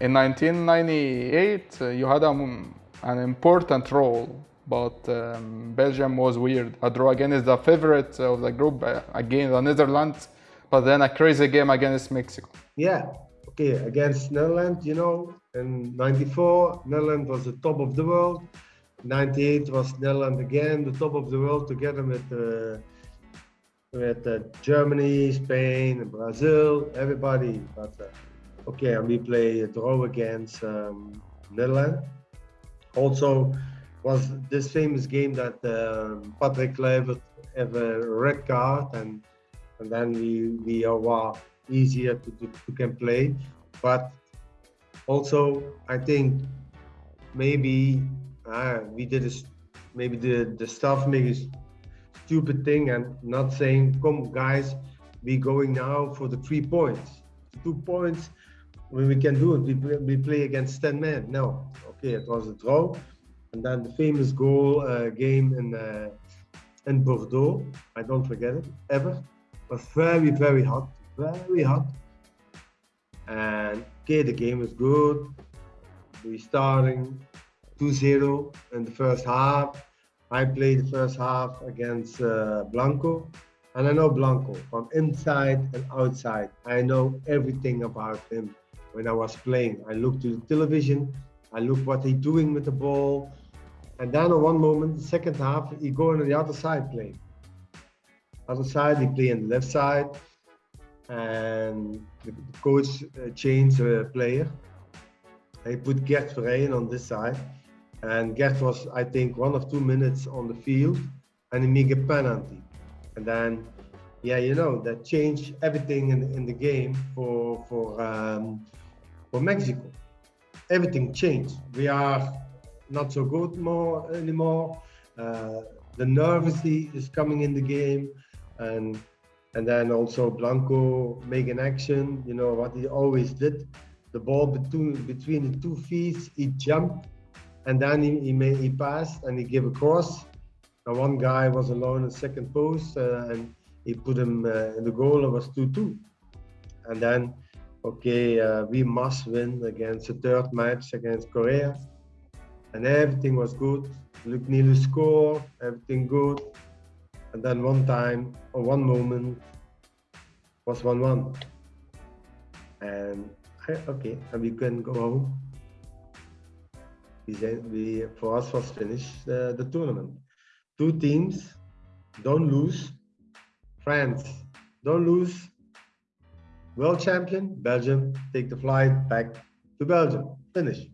in 1998, uh, you had a, an important role, but um, Belgium was weird. A draw again is the favorite of the group, uh, again the Netherlands, but then a crazy game against Mexico. Yeah, okay, against Netherlands, you know, in 94, Netherlands was the top of the world. 98 was Netherlands again, the top of the world, together with uh, with uh, Germany, Spain, Brazil, everybody. But uh, okay, and we play a draw against um, Netherlands. Also, was this famous game that um, Patrick Kluivert have a red card and and then we we are easier to, to, to can play. But also, I think maybe uh, we did a, maybe the the staff maybe stupid thing and not saying, come guys, we going now for the three points. Two points, we can do it, we, we play against 10 men. No, okay, it was a draw. And then the famous goal uh, game in, uh, in Bordeaux, I don't forget it, ever. Was very, very hot, very hot. And okay, the game was good. We starting 2-0 in the first half I played the first half against uh, Blanco, and I know Blanco from inside and outside. I know everything about him. When I was playing, I looked to the television, I looked what he's doing with the ball, and then at one moment, second half, he go on the other side playing. Other side, he play on the left side, and the coach uh, changed the player. He put Gert Verheyen on this side and Gert was, I think, one of two minutes on the field and he make a penalty. And then, yeah, you know, that changed everything in, in the game for, for, um, for Mexico. Everything changed. We are not so good more anymore. Uh, the nervousy is coming in the game. And and then also Blanco making action, you know, what he always did. The ball between between the two feet, he jumped and then he, he made he passed and he gave a cross. And one guy was alone in second post uh, and he put him uh, in the goal. It was 2-2. And then, okay, uh, we must win against the third match against Korea. And everything was good. Luc Nilis scored, everything good. And then one time, or one moment, was 1-1. And okay, and we can go home we, we for us was finished uh, the tournament. Two teams, don't lose. France, don't lose. World champion, Belgium, take the flight back to Belgium. Finish.